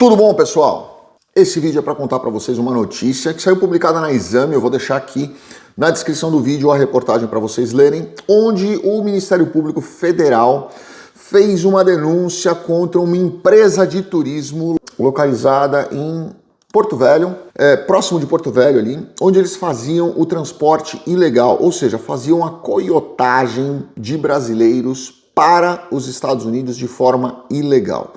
Tudo bom, pessoal? Esse vídeo é para contar para vocês uma notícia que saiu publicada na Exame. Eu vou deixar aqui na descrição do vídeo a reportagem para vocês lerem, onde o Ministério Público Federal fez uma denúncia contra uma empresa de turismo localizada em Porto Velho, é, próximo de Porto Velho ali, onde eles faziam o transporte ilegal, ou seja, faziam a coiotagem de brasileiros para os Estados Unidos de forma ilegal.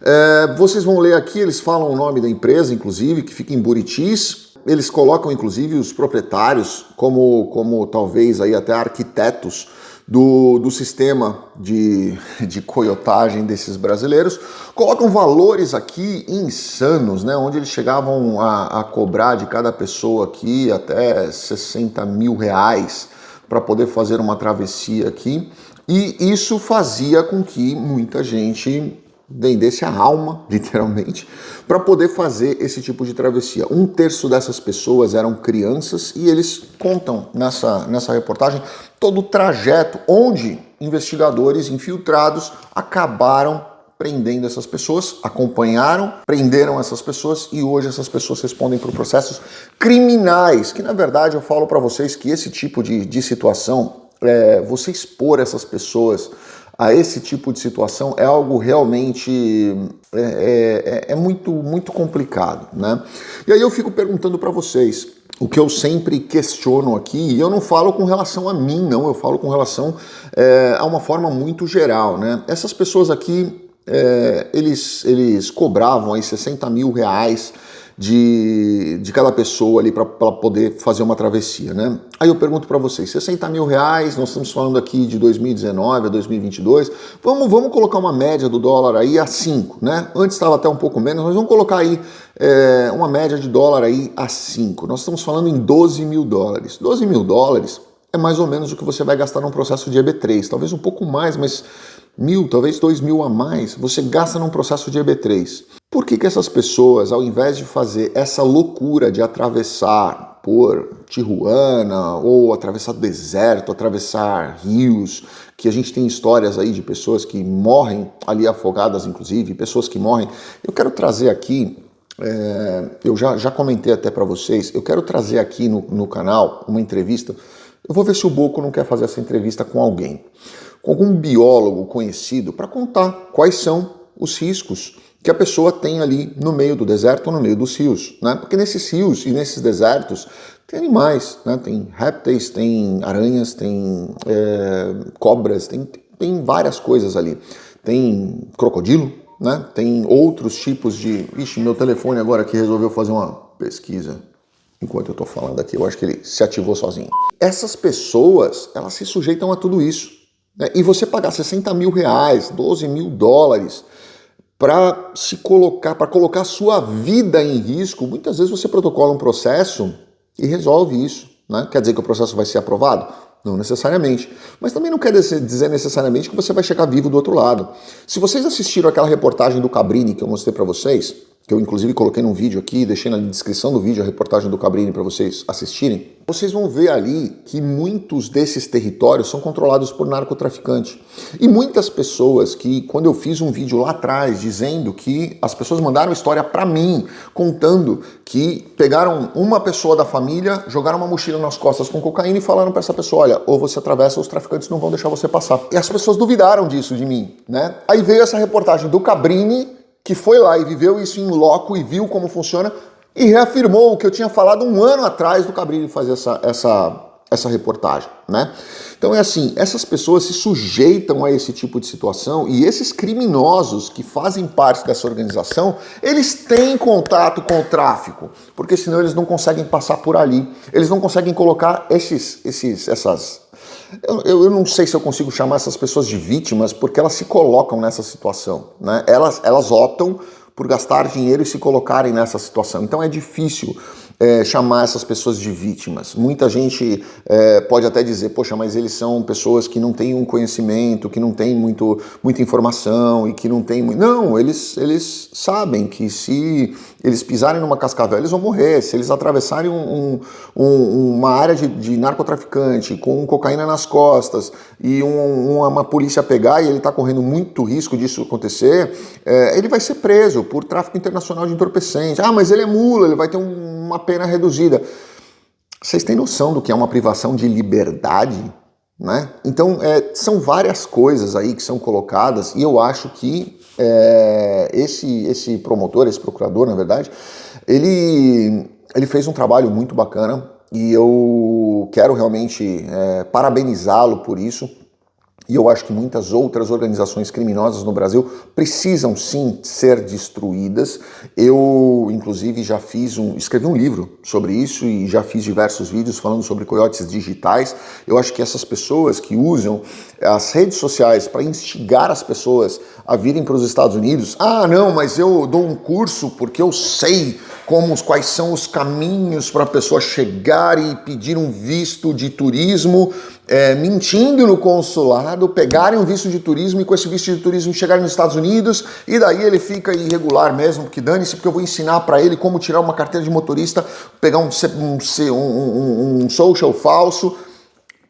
É, vocês vão ler aqui, eles falam o nome da empresa, inclusive, que fica em Buritis. Eles colocam, inclusive, os proprietários como, como talvez aí até arquitetos do, do sistema de, de coiotagem desses brasileiros. Colocam valores aqui insanos, né? Onde eles chegavam a, a cobrar de cada pessoa aqui até 60 mil reais para poder fazer uma travessia aqui. E isso fazia com que muita gente vendesse a alma, literalmente, para poder fazer esse tipo de travessia. Um terço dessas pessoas eram crianças e eles contam nessa, nessa reportagem todo o trajeto onde investigadores infiltrados acabaram prendendo essas pessoas, acompanharam, prenderam essas pessoas e hoje essas pessoas respondem por processos criminais, que na verdade eu falo para vocês que esse tipo de, de situação, é, você expor essas pessoas a esse tipo de situação é algo realmente é, é, é, é muito, muito complicado, né? E aí eu fico perguntando para vocês, o que eu sempre questiono aqui, e eu não falo com relação a mim, não, eu falo com relação é, a uma forma muito geral, né? Essas pessoas aqui, é, eles, eles cobravam aí 60 mil reais de, de cada pessoa ali para poder fazer uma travessia, né? Aí eu pergunto para vocês, 60 mil reais, nós estamos falando aqui de 2019 a 2022, vamos, vamos colocar uma média do dólar aí a 5, né? Antes estava até um pouco menos, mas vamos colocar aí é, uma média de dólar aí a 5. Nós estamos falando em 12 mil dólares. 12 mil dólares é mais ou menos o que você vai gastar num processo de EB3, talvez um pouco mais, mas mil, talvez dois mil a mais, você gasta num processo de EB3. Por que, que essas pessoas, ao invés de fazer essa loucura de atravessar por Tijuana ou atravessar deserto, atravessar rios, que a gente tem histórias aí de pessoas que morrem ali afogadas, inclusive, pessoas que morrem. Eu quero trazer aqui, é, eu já, já comentei até para vocês, eu quero trazer aqui no, no canal uma entrevista. Eu vou ver se o Boco não quer fazer essa entrevista com alguém, com algum biólogo conhecido, para contar quais são os riscos que a pessoa tem ali no meio do deserto ou no meio dos rios, né? Porque nesses rios e nesses desertos tem animais, né? Tem répteis, tem aranhas, tem é, cobras, tem, tem várias coisas ali. Tem crocodilo, né? Tem outros tipos de... Ixi, meu telefone agora que resolveu fazer uma pesquisa enquanto eu estou falando aqui. Eu acho que ele se ativou sozinho. Essas pessoas, elas se sujeitam a tudo isso. Né? E você pagar 60 mil reais, 12 mil dólares para se colocar, para colocar a sua vida em risco, muitas vezes você protocola um processo e resolve isso. Né? Quer dizer que o processo vai ser aprovado? Não necessariamente. Mas também não quer dizer necessariamente que você vai chegar vivo do outro lado. Se vocês assistiram aquela reportagem do Cabrini que eu mostrei para vocês, que eu inclusive coloquei num vídeo aqui, deixei na descrição do vídeo a reportagem do Cabrini para vocês assistirem, vocês vão ver ali que muitos desses territórios são controlados por narcotraficante. E muitas pessoas que, quando eu fiz um vídeo lá atrás dizendo que as pessoas mandaram história para mim, contando que pegaram uma pessoa da família, jogaram uma mochila nas costas com cocaína e falaram para essa pessoa, olha, ou você atravessa ou os traficantes não vão deixar você passar. E as pessoas duvidaram disso de mim, né? Aí veio essa reportagem do Cabrini que foi lá e viveu isso em loco e viu como funciona e reafirmou o que eu tinha falado um ano atrás do Cabrini fazer essa, essa, essa reportagem, né? Então é assim, essas pessoas se sujeitam a esse tipo de situação e esses criminosos que fazem parte dessa organização, eles têm contato com o tráfico, porque senão eles não conseguem passar por ali, eles não conseguem colocar esses, esses, essas eu, eu, não sei se eu consigo chamar essas pessoas de vítimas, porque elas se colocam nessa situação. Né? Elas, elas optam por gastar dinheiro e se colocarem nessa situação. Então é difícil é, chamar essas pessoas de vítimas. Muita gente é, pode até dizer, poxa, mas eles são pessoas que não têm um conhecimento, que não têm muito, muita informação e que não têm... Não, eles, eles sabem que se eles pisarem numa cascavel, eles vão morrer. Se eles atravessarem um, um, uma área de, de, narcotraficante com cocaína nas costas e um, uma, uma, polícia pegar e ele está correndo muito risco disso acontecer, é, ele vai ser preso por tráfico internacional de entorpecentes. Ah, mas ele é mula, ele vai ter uma pena reduzida. Vocês têm noção do que é uma privação de liberdade? Né? Então, é, são várias coisas aí que são colocadas e eu acho que é, esse, esse promotor, esse procurador, na verdade, ele, ele fez um trabalho muito bacana e eu quero realmente é, parabenizá-lo por isso e eu acho que muitas outras organizações criminosas no Brasil precisam sim ser destruídas. Eu, inclusive, já fiz um, escrevi um livro sobre isso e já fiz diversos vídeos falando sobre coiotes digitais. Eu acho que essas pessoas que usam as redes sociais para instigar as pessoas a virem para os Estados Unidos, ah, não, mas eu dou um curso porque eu sei como quais são os caminhos para a pessoa chegar e pedir um visto de turismo é, mentindo no consulado, pegarem um visto de turismo e com esse visto de turismo chegarem nos Estados Unidos e daí ele fica irregular mesmo, porque dane-se, porque eu vou ensinar para ele como tirar uma carteira de motorista, pegar um, um, um, um social falso.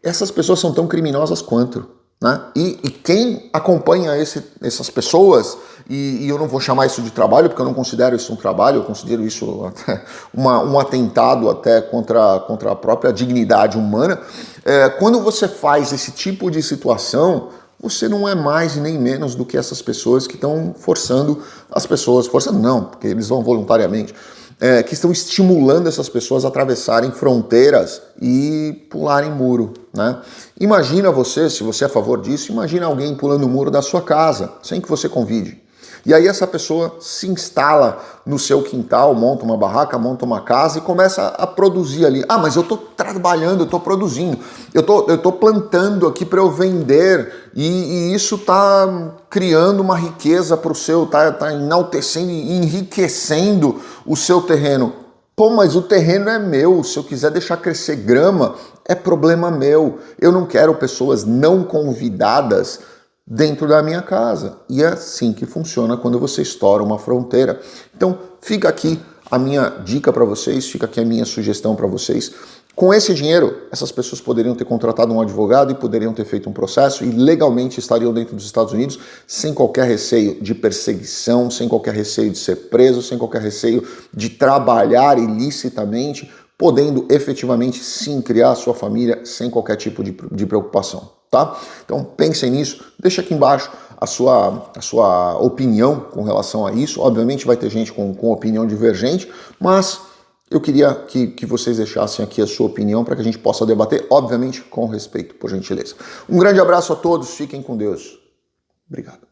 Essas pessoas são tão criminosas quanto. Né? E, e quem acompanha esse, essas pessoas, e, e, eu não vou chamar isso de trabalho, porque eu não considero isso um trabalho, eu considero isso uma, um atentado até contra, contra a própria dignidade humana, é, quando você faz esse tipo de situação, você não é mais e nem menos do que essas pessoas que estão forçando as pessoas, forçando não, porque eles vão voluntariamente, é, que estão estimulando essas pessoas a atravessarem fronteiras e pularem muro. Né? Imagina você, se você é a favor disso, imagina alguém pulando o muro da sua casa, sem que você convide. E aí essa pessoa se instala no seu quintal, monta uma barraca, monta uma casa e começa a produzir ali. Ah, mas eu estou trabalhando, eu estou produzindo, eu tô, estou plantando aqui para eu vender e, e isso está criando uma riqueza para o seu, está tá enaltecendo e enriquecendo o seu terreno. Pô, mas o terreno é meu, se eu quiser deixar crescer grama, é problema meu. Eu não quero pessoas não convidadas dentro da minha casa. E é assim que funciona quando você estoura uma fronteira. Então, fica aqui a minha dica para vocês, fica aqui a minha sugestão para vocês. Com esse dinheiro, essas pessoas poderiam ter contratado um advogado e poderiam ter feito um processo e legalmente estariam dentro dos Estados Unidos sem qualquer receio de perseguição, sem qualquer receio de ser preso, sem qualquer receio de trabalhar ilicitamente, podendo efetivamente sim criar sua família sem qualquer tipo de, de preocupação tá? Então pensem nisso, deixa aqui embaixo a sua, a sua opinião com relação a isso. Obviamente vai ter gente com, com opinião divergente, mas eu queria que, que vocês deixassem aqui a sua opinião para que a gente possa debater, obviamente com respeito, por gentileza. Um grande abraço a todos, fiquem com Deus. Obrigado.